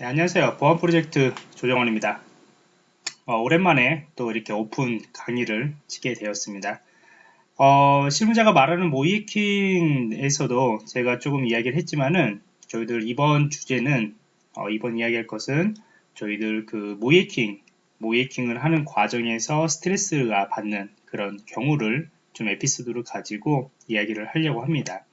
네, 안녕하세요. 보안 프로젝트 조정원입니다. 어, 오랜만에 또 이렇게 오픈 강의를 치게 되었습니다. 어, 실무자가 말하는 모이킹에서도 제가 조금 이야기를 했지만은 저희들 이번 주제는 어, 이번 이야기할 것은 저희들 그 모이킹 모이킹을 하는 과정에서 스트레스가 받는 그런 경우를 좀 에피소드를 가지고 이야기를 하려고 합니다.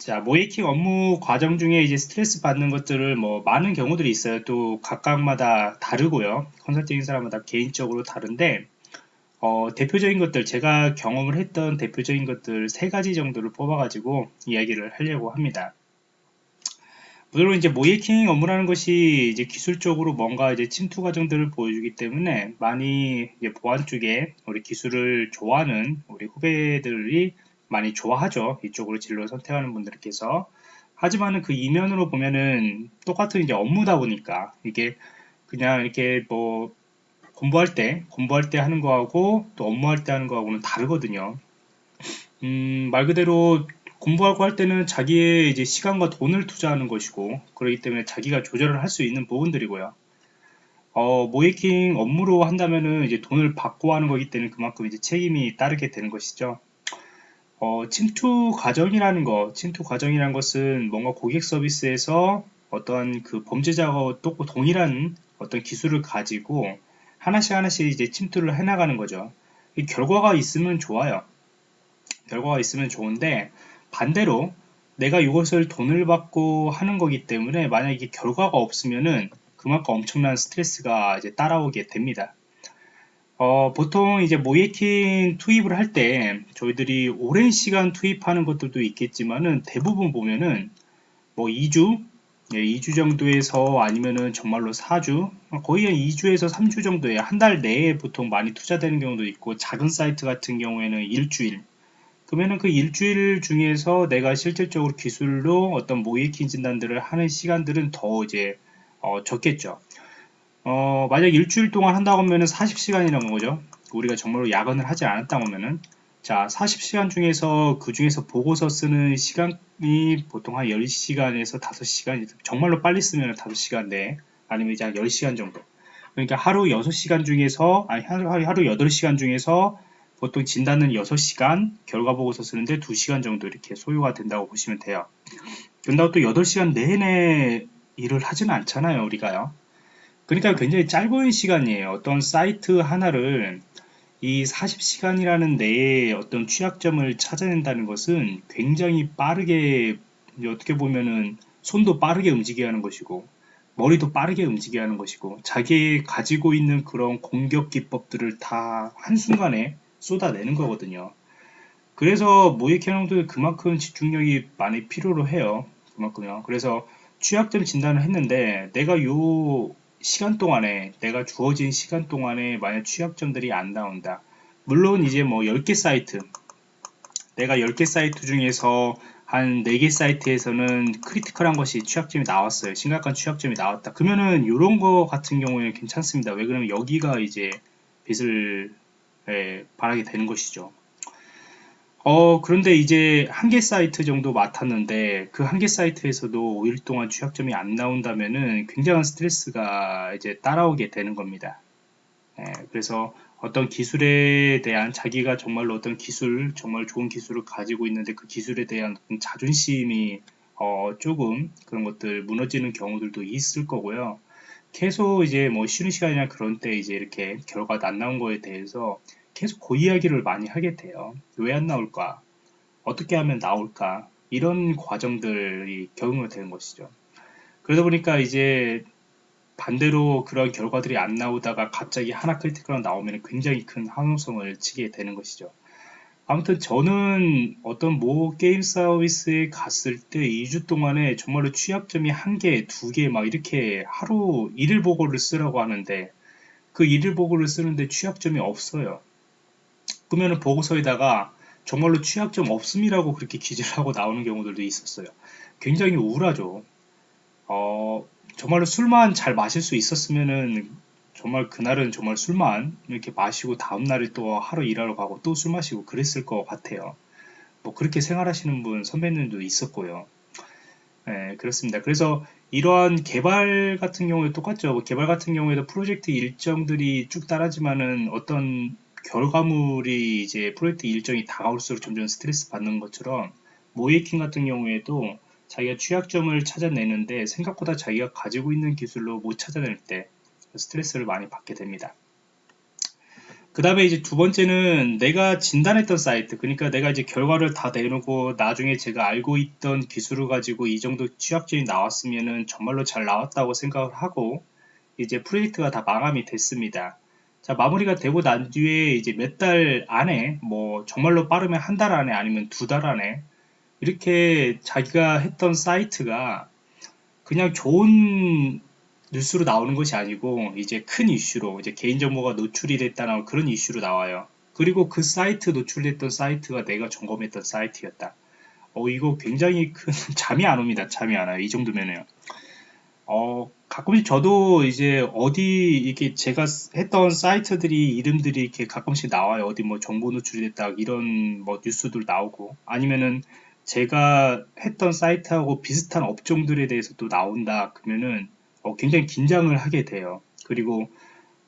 자, 모이킹 업무 과정 중에 이제 스트레스 받는 것들을 뭐 많은 경우들이 있어요. 또 각각마다 다르고요. 컨설팅인 사람마다 개인적으로 다른데 어, 대표적인 것들 제가 경험을 했던 대표적인 것들 세 가지 정도를 뽑아가지고 이야기를 하려고 합니다. 물론 이제 모이킹 업무라는 것이 이제 기술적으로 뭔가 이제 침투 과정들을 보여주기 때문에 많이 보안 쪽에 우리 기술을 좋아하는 우리 후배들이 많이 좋아하죠. 이쪽으로 진로 를 선택하는 분들께서. 하지만은 그 이면으로 보면은 똑같은 이제 업무다 보니까 이게 그냥 이렇게 뭐 공부할 때, 공부할 때 하는 거하고 또 업무할 때 하는 거하고는 다르거든요. 음, 말 그대로 공부하고 할 때는 자기의 이제 시간과 돈을 투자하는 것이고, 그렇기 때문에 자기가 조절을 할 수 있는 부분들이고요. 어, 모이킹 업무로 한다면은 이제 돈을 받고 하는 거기 때문에 그만큼 이제 책임이 따르게 되는 것이죠. 어, 침투 과정이라는 거, 침투 과정이라는 것은 뭔가 고객 서비스에서 어떤 그 범죄자와 또 동일한 어떤 기술을 가지고 하나씩 하나씩 이제 침투를 해나가는 거죠. 이 결과가 있으면 좋아요. 결과가 있으면 좋은데 반대로 내가 이것을 돈을 받고 하는 거기 때문에 만약에 결과가 없으면은 그만큼 엄청난 스트레스가 이제 따라오게 됩니다. 어, 보통 이제 모이킹 투입을 할 때 저희들이 오랜 시간 투입하는 것들도 있겠지만은 대부분 보면은 뭐 2주, 예, 2주 정도에서 아니면은 정말로 4주, 거의 한 2주에서 3주 정도에 한 달 내에 보통 많이 투자되는 경우도 있고 작은 사이트 같은 경우에는 일주일. 그러면은 그 일주일 중에서 내가 실질적으로 기술로 어떤 모이킹 진단들을 하는 시간들은 더 이제 어, 적겠죠. 어, 만약 일주일 동안 한다고 하면은 40시간이라는 거죠. 우리가 정말로 야근을 하지 않았다고 하면은. 자 40시간 중에서 그 중에서 보고서 쓰는 시간이 보통 한 10시간에서 5시간 정말로 빨리 쓰면 5시간 내 아니면 이제 한 10시간 정도. 그러니까 하루 6시간 중에서 아니 하루, 하루 8시간 중에서 보통 진단은 6시간 결과 보고서 쓰는데 2시간 정도 이렇게 소요가 된다고 보시면 돼요. 그런다고 또 8시간 내내 일을 하지는 않잖아요 우리가요 그러니까 굉장히 짧은 시간이에요. 어떤 사이트 하나를 이 40시간이라는 내에 어떤 취약점을 찾아낸다는 것은 굉장히 빠르게 어떻게 보면은 손도 빠르게 움직여야 하는 것이고 머리도 빠르게 움직여야 하는 것이고 자기 가지고 있는 그런 공격 기법들을 다 한순간에 쏟아내는 거거든요. 그래서 모의해킹도 그만큼 집중력이 많이 필요로 해요. 그만큼요. 그래서 취약점 진단을 했는데 내가 요 시간 동안에 내가 주어진 시간 동안에 만약 취약점들이 안 나온다. 물론 이제 뭐 10개 사이트 내가 10개 사이트 중에서 한 4개 사이트에서는 critical한 것이 취약점이 나왔어요. 심각한 취약점이 나왔다. 그러면은 이런 거 같은 경우에는 괜찮습니다. 왜 그러면 여기가 이제 빛을 예, 발하게 되는 것이죠 어, 그런데 이제 한 개 사이트 정도 맡았는데 그 한 개 사이트에서도 5일 동안 취약점이 안 나온다면은 굉장한 스트레스가 이제 따라오게 되는 겁니다. 예, 그래서 어떤 기술에 대한 자기가 정말로 어떤 기술, 정말 좋은 기술을 가지고 있는데 그 기술에 대한 자존심이 어, 조금 그런 것들 무너지는 경우들도 있을 거고요. 계속 이제 뭐 쉬는 시간이나 그런 때 이제 이렇게 결과가 안 나온 거에 대해서 계속 그 이야기를 많이 하게 돼요. 왜 안 나올까? 어떻게 하면 나올까? 이런 과정들이 경험이 되는 것이죠. 그러다 보니까 이제 반대로 그런 결과들이 안 나오다가 갑자기 하나 critical 나오면 굉장히 큰 환호성을 치게 되는 것이죠. 아무튼 저는 어떤 모 게임 서비스에 갔을 때 2주 동안에 정말로 취약점이 한 개, 두 개 막 이렇게 하루 일일 보고를 쓰라고 하는데 그 일일 보고를 쓰는데 취약점이 없어요. 그러면 보고서에다가 정말로 취약점 없음이라고 그렇게 기재를 하고 나오는 경우들도 있었어요. 굉장히 우울하죠. 어, 정말로 술만 잘 마실 수 있었으면은 정말 그날은 정말 술만 이렇게 마시고 다음날에 또 하루 일하러 가고 또 술 마시고 그랬을 것 같아요. 뭐 그렇게 생활하시는 분 선배님도 있었고요. 네, 그렇습니다. 그래서 이러한 개발 같은 경우에 똑같죠. 뭐 개발 같은 경우에도 프로젝트 일정들이 쭉 따라지만은 어떤 결과물이 이제 프로젝트 일정이 다가올수록 점점 스트레스 받는 것처럼 모이킹 같은 경우에도 자기가 취약점을 찾아내는데 생각보다 자기가 가지고 있는 기술로 못 찾아낼 때 스트레스를 많이 받게 됩니다. 그 다음에 이제 두 번째는 내가 진단했던 사이트 그러니까 내가 이제 결과를 다 내놓고 나중에 제가 알고 있던 기술을 가지고 이 정도 취약점이 나왔으면은 정말로 잘 나왔다고 생각을 하고 이제 프로젝트가 다 마감이 됐습니다. 자 마무리가 되고 난 뒤에 이제 몇 달 안에 뭐 정말로 빠르면 한 달 안에 아니면 두 달 안에 이렇게 자기가 했던 사이트가 그냥 좋은 뉴스로 나오는 것이 아니고 이제 큰 이슈로 이제 개인정보가 노출이 됐다는 그런 이슈로 나와요. 그리고 그 사이트 노출됐던 사이트가 내가 점검했던 사이트였다. 어 이거 굉장히 큰 잠이 안 옵니다. 잠이 안 와요. 이 정도면요. 어 가끔씩 저도 이제 어디 이렇게 제가 했던 사이트들이 이름들이 이렇게 가끔씩 나와요. 어디 뭐 정보 노출이 됐다 이런 뭐 뉴스들 나오고 아니면은 제가 했던 사이트하고 비슷한 업종들에 대해서 또 나온다 그러면은 어, 굉장히 긴장을 하게 돼요. 그리고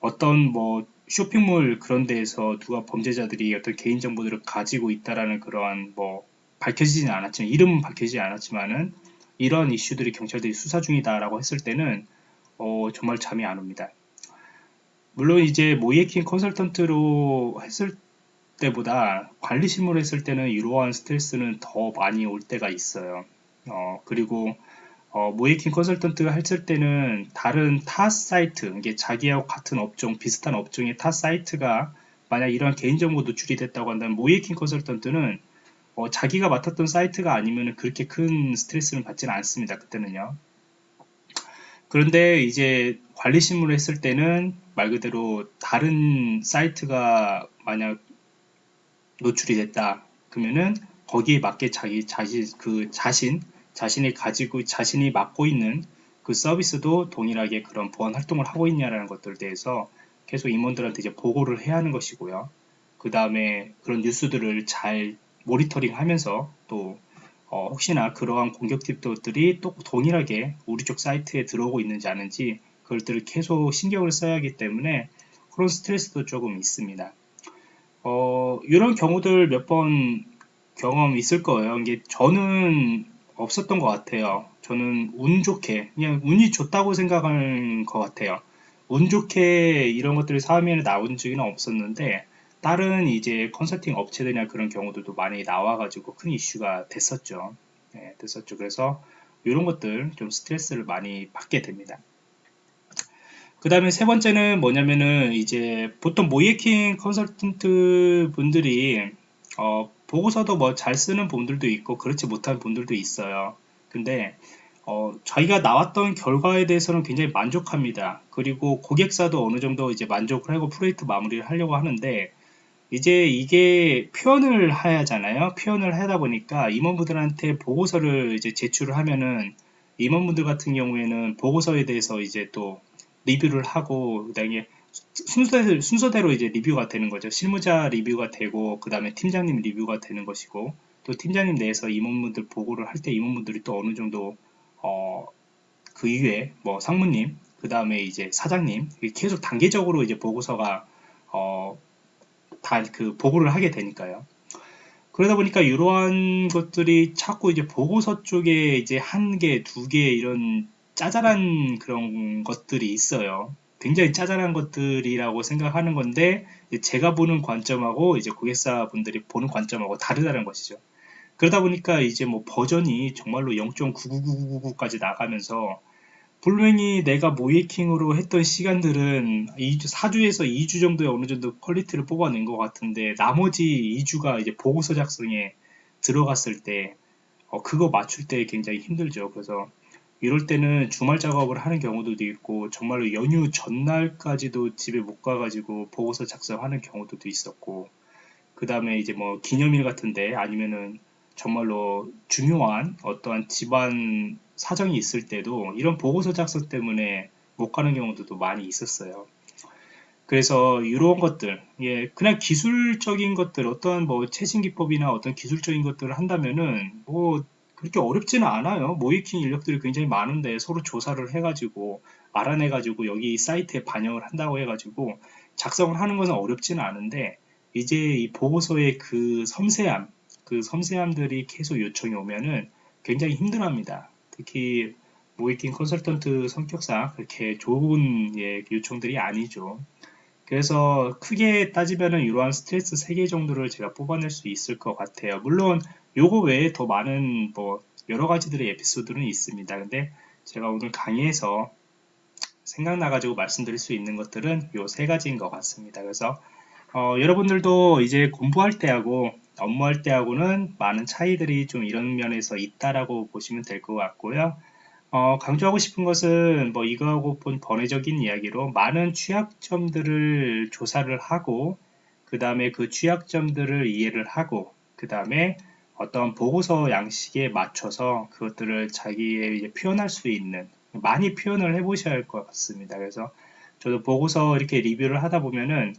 어떤 뭐 쇼핑몰 그런 데에서 누가 범죄자들이 어떤 개인정보들을 가지고 있다라는 그러한 뭐 밝혀지지는 않았지만 이름은 밝혀지지 않았지만은 이런 이슈들이 경찰들이 수사 중이다라고 했을 때는 어, 정말 잠이 안 옵니다. 물론 이제 모의해킹 컨설턴트로 했을 때보다 관리 실무를 했을 때는 이러한 스트레스는 더 많이 올 때가 있어요. 어, 그리고 어, 모의해킹 컨설턴트가 했을 때는 다른 타 사이트, 이게 자기하고 같은 업종, 비슷한 업종의 타 사이트가 만약 이런 개인정보 노출이 됐다고 한다면 모의해킹 컨설턴트는 어, 자기가 맡았던 사이트가 아니면 그렇게 큰 스트레스는 받지는 않습니다. 그때는요. 그런데 이제 관리 실무를 했을 때는 말 그대로 다른 사이트가 만약 노출이 됐다 그러면은 거기에 맞게 자기 자신 그 자신 자신이 가지고 자신이 맡고 있는 그 서비스도 동일하게 그런 보안 활동을 하고 있냐라는 것들에 대해서 계속 임원들한테 이제 보고를 해야 하는 것이고요. 그 다음에 그런 뉴스들을 잘 모니터링 하면서 또 어, 혹시나 그러한 공격 팁들이 또 동일하게 우리 쪽 사이트에 들어오고 있는지 아는지 그것들을 계속 신경을 써야 하기 때문에 그런 스트레스도 조금 있습니다. 어, 이런 경우들 몇 번 경험 있을 거예요. 이게 저는 없었던 것 같아요. 저는 운 좋게 그냥 운이 좋다고 생각하는 것 같아요. 운 좋게 이런 것들이 사회면에 나온 적은 없었는데 다른 이제 컨설팅 업체들이나 그런 경우들도 많이 나와가지고 큰 이슈가 됐었죠. 네, 됐었죠. 그래서 이런 것들 좀 스트레스를 많이 받게 됩니다. 그 다음에 세 번째는 뭐냐면은 이제 보통 모이킹 컨설턴트 분들이 어, 보고서도 뭐 잘 쓰는 분들도 있고 그렇지 못한 분들도 있어요. 근데 어, 자기가 나왔던 결과에 대해서는 굉장히 만족합니다. 그리고 고객사도 어느 정도 이제 만족을 하고 프로젝트 마무리를 하려고 하는데 이제 이게 표현을 하잖아요. 표현을 하다 보니까 임원분들한테 보고서를 이제 제출을 하면은 임원분들 같은 경우에는 보고서에 대해서 이제 또 리뷰를 하고 그다음에 순서대로, 순서대로 이제 리뷰가 되는 거죠. 실무자 리뷰가 되고 그 다음에 팀장님 리뷰가 되는 것이고 또 팀장님 내에서 임원분들 보고를 할 때 임원분들이 또 어느 정도 어, 그 이후에 뭐 상무님 그 다음에 이제 사장님 계속 단계적으로 이제 보고서가 어, 다 그 보고를 하게 되니까요. 그러다 보니까 이러한 것들이 자꾸 이제 보고서 쪽에 이제 한 개, 두 개 이런 짜잘한 그런 것들이 있어요. 굉장히 짜잘한 것들이라고 생각하는 건데 제가 보는 관점하고 이제 고객사 분들이 보는 관점하고 다르다는 것이죠. 그러다 보니까 이제 뭐 버전이 정말로 0.99999까지 나가면서 분명히 내가 모의해킹으로 했던 시간들은 2주, 4주에서 2주 정도의 어느 정도 quality를 뽑아낸 것 같은데 나머지 2주가 이제 보고서 작성에 들어갔을 때 어, 그거 맞출 때 굉장히 힘들죠. 그래서 이럴 때는 주말 작업을 하는 경우도 있고 정말로 연휴 전날까지도 집에 못 가가지고 보고서 작성하는 경우도 있었고 그 다음에 이제 뭐 기념일 같은데 아니면은 정말로 중요한 어떠한 집안 사정이 있을 때도 이런 보고서 작성 때문에 못 가는 경우도 많이 있었어요. 그래서 이런 것들, 예, 그냥 기술적인 것들, 어떤 뭐 최신 기법이나 어떤 기술적인 것들을 한다면은 뭐 그렇게 어렵지는 않아요. 모이킹 인력들이 굉장히 많은데 서로 조사를 해가지고 알아내가지고 여기 사이트에 반영을 한다고 해가지고 작성을 하는 것은 어렵지는 않은데 이제 이 보고서의 그 섬세함, 그 섬세함들이 계속 요청이 오면은 굉장히 힘들합니다. 특히 모이킹 컨설턴트 성격상 그렇게 좋은 예, 요청들이 아니죠. 그래서 크게 따지면은 이러한 스트레스 3개 정도를 제가 뽑아낼 수 있을 것 같아요. 물론 요거 외에 더 많은 뭐 여러 가지들의 에피소드는 있습니다. 근데 제가 오늘 강의에서 생각나가지고 말씀드릴 수 있는 것들은 요 세 가지인 것 같습니다. 그래서 어, 여러분들도 이제 공부할 때하고 업무할 때하고는 많은 차이들이 좀 이런 면에서 있다라고 보시면 될 것 같고요. 어, 강조하고 싶은 것은 뭐 이거하고 본 번외적인 이야기로 많은 취약점들을 조사를 하고 그 다음에 그 취약점들을 이해를 하고 그 다음에 어떤 보고서 양식에 맞춰서 그것들을 자기의 표현할 수 있는 많이 표현을 해 보셔야 할 것 같습니다. 그래서 저도 보고서 이렇게 리뷰를 하다 보면은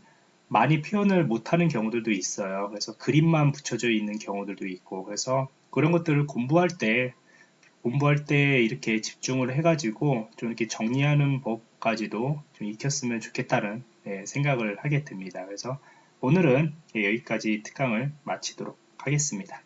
많이 표현을 못하는 경우들도 있어요. 그래서 그림만 붙여져 있는 경우들도 있고 그래서 그런 것들을 공부할 때 공부할 때 이렇게 집중을 해가지고 좀 이렇게 정리하는 법까지도 좀 익혔으면 좋겠다는 네, 생각을 하게 됩니다. 그래서 오늘은 여기까지 특강을 마치도록 하겠습니다.